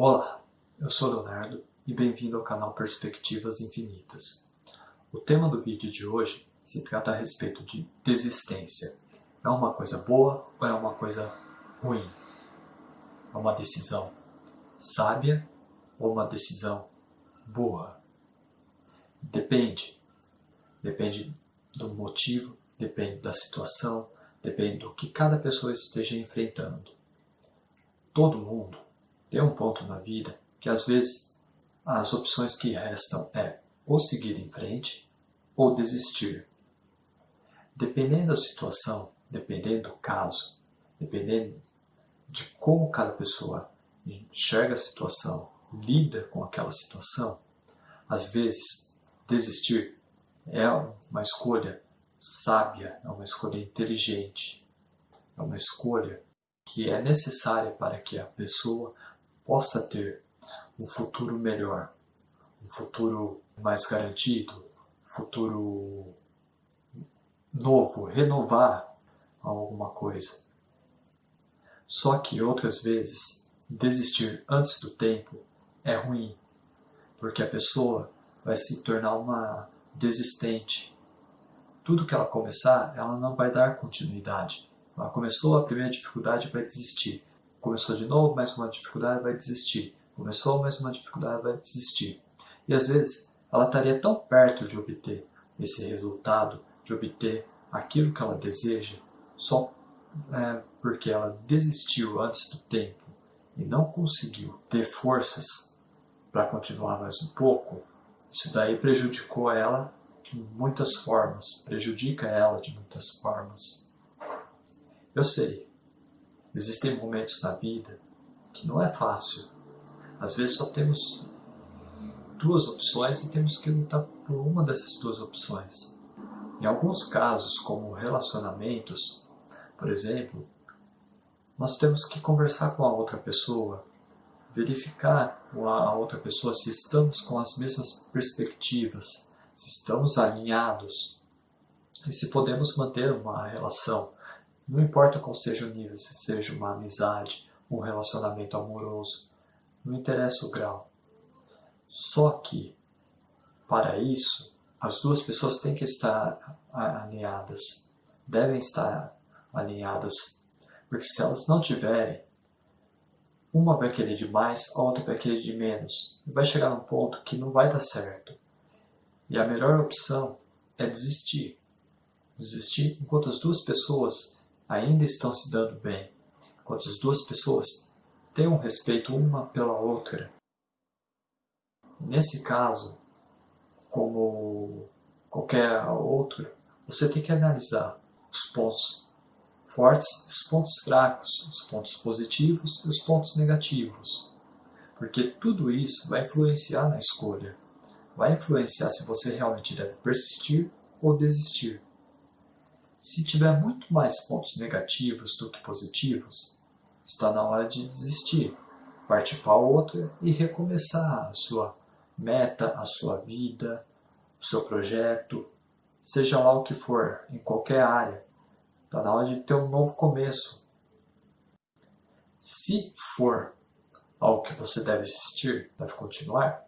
Olá, eu sou Leonardo e bem-vindo ao canal Perspectivas Infinitas. O tema do vídeo de hoje se trata a respeito de desistência. É uma coisa boa ou é uma coisa ruim? É uma decisão sábia ou uma decisão burra? Depende. Depende do motivo, depende da situação, depende do que cada pessoa esteja enfrentando. Todo mundo tem um ponto na vida que às vezes as opções que restam é ou seguir em frente ou desistir. Dependendo da situação, dependendo do caso, dependendo de como cada pessoa enxerga a situação, lida com aquela situação, às vezes desistir é uma escolha sábia, é uma escolha inteligente, é uma escolha que é necessária para que a pessoa possa ter um futuro melhor, um futuro mais garantido, futuro novo, renovar alguma coisa. Só que outras vezes desistir antes do tempo é ruim, porque a pessoa vai se tornar uma desistente. Tudo que ela começar, ela não vai dar continuidade. Ela começou a primeira dificuldade vai desistir. Começou de novo, mais uma dificuldade, vai desistir. Começou mais uma dificuldade, vai desistir. E às vezes ela estaria tão perto de obter esse resultado, de obter aquilo que ela deseja, só é, porque ela desistiu antes do tempo e não conseguiu ter forças para continuar mais um pouco, isso daí prejudicou ela de muitas formas, prejudica ela de muitas formas. Eu sei, Existem momentos na vida que não é fácil. Às vezes só temos duas opções e temos que lutar por uma dessas duas opções. Em alguns casos, como relacionamentos, por exemplo, nós temos que conversar com a outra pessoa, verificar com a outra pessoa se estamos com as mesmas perspectivas, se estamos alinhados e se podemos manter uma relação. Não importa qual seja o nível, se seja uma amizade, um relacionamento amoroso, não interessa o grau. Só que, para isso, as duas pessoas têm que estar alinhadas, devem estar alinhadas, porque se elas não tiverem, uma vai querer de mais, a outra vai querer de menos, vai chegar num ponto que não vai dar certo. E a melhor opção é desistir. Desistir enquanto as duas pessoas ainda estão se dando bem, enquanto as duas pessoas têm um respeito uma pela outra. Nesse caso, como qualquer outro, você tem que analisar os pontos fortes, os pontos fracos, os pontos positivos e os pontos negativos. Porque tudo isso vai influenciar na escolha. Vai influenciar se você realmente deve persistir ou desistir. Se tiver muito mais pontos negativos do que positivos, está na hora de desistir, partir para outra e recomeçar a sua meta, a sua vida, o seu projeto, seja lá o que for, em qualquer área. Está na hora de ter um novo começo. Se for algo que você deve assistir, deve continuar,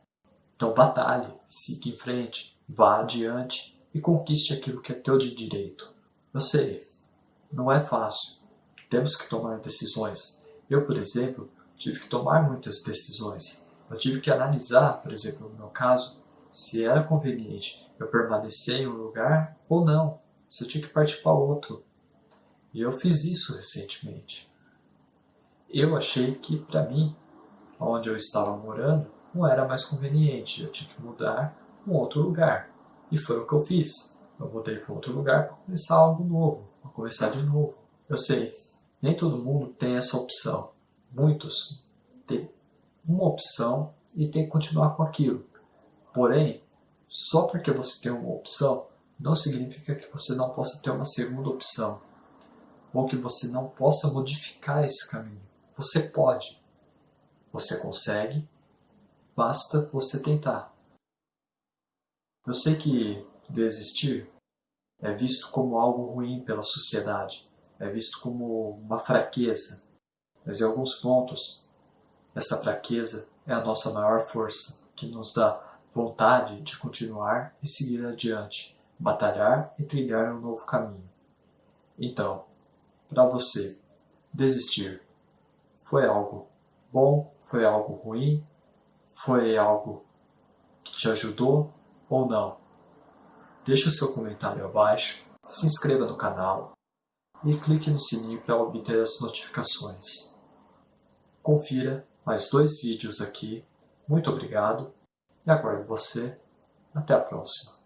então batalhe, siga em frente, vá adiante e conquiste aquilo que é teu de direito. Eu sei, não é fácil. Temos que tomar decisões. Eu, por exemplo, tive que tomar muitas decisões. Eu tive que analisar, por exemplo, no meu caso, se era conveniente eu permanecer em um lugar ou não, se eu tinha que partir para outro. E eu fiz isso recentemente. Eu achei que, para mim, onde eu estava morando, não era mais conveniente, eu tinha que mudar para um outro lugar. E foi o que eu fiz eu mudei para outro lugar para começar algo novo, para começar de novo. Eu sei, nem todo mundo tem essa opção. Muitos têm uma opção e tem que continuar com aquilo. Porém, só porque você tem uma opção, não significa que você não possa ter uma segunda opção. Ou que você não possa modificar esse caminho. Você pode. Você consegue, basta você tentar. Eu sei que desistir é visto como algo ruim pela sociedade, é visto como uma fraqueza, mas em alguns pontos Essa fraqueza é a nossa maior força, que nos dá vontade de continuar e seguir adiante, batalhar e trilhar um novo caminho. Então, para você, desistir foi algo bom? Foi algo ruim? Foi algo que te ajudou ou não? Deixe o seu comentário abaixo, se inscreva no canal e clique no sininho para obter as notificações. Confira mais dois vídeos aqui. Muito obrigado e aguardo você. Até a próxima.